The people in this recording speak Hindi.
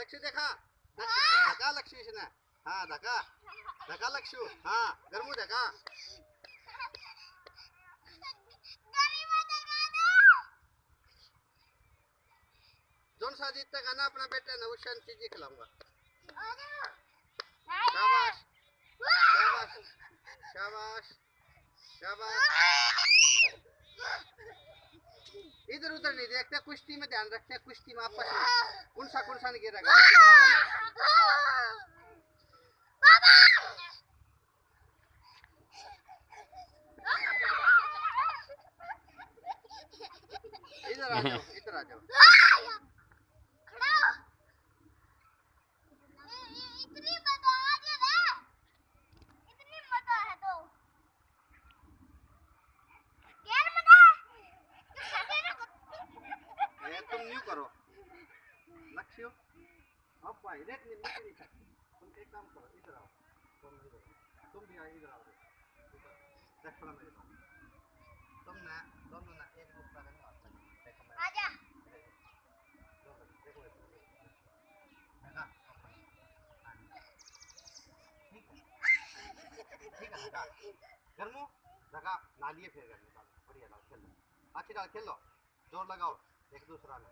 लक्ष देखा धका लक्ष्मीश ना हा धका धका लक्षू हा गरमू धका जोन सा जीतता गाना अपना बेटा नवशान चीज़ खिलाऊँगा शाबाश शाबाश शाबाश शाबाश इधर उधर नहीं देखते कुश्ती में ध्यान रखते हैं कुश्ती में आपस में कौन सा कौन सा नहीं गिरेगा। इधर आ जाओ इधर आ जाओ। अब रेट नहीं नहीं चाहिए तुम एक काम करो इधर आओ तुम इधर तुम भी आओ इधर आओ देखो ना मेरे पास तुम ना दोनों ना एक दूसरा का नहीं देखो मैं आजा देखो देखो ठीक है ठीक है गर्मू लगा नालिए फिर कर निकाल बढ़िया डाल खेल लो अच्छी डाल खेल लो ज़ोर लगाओ एक दूसरा में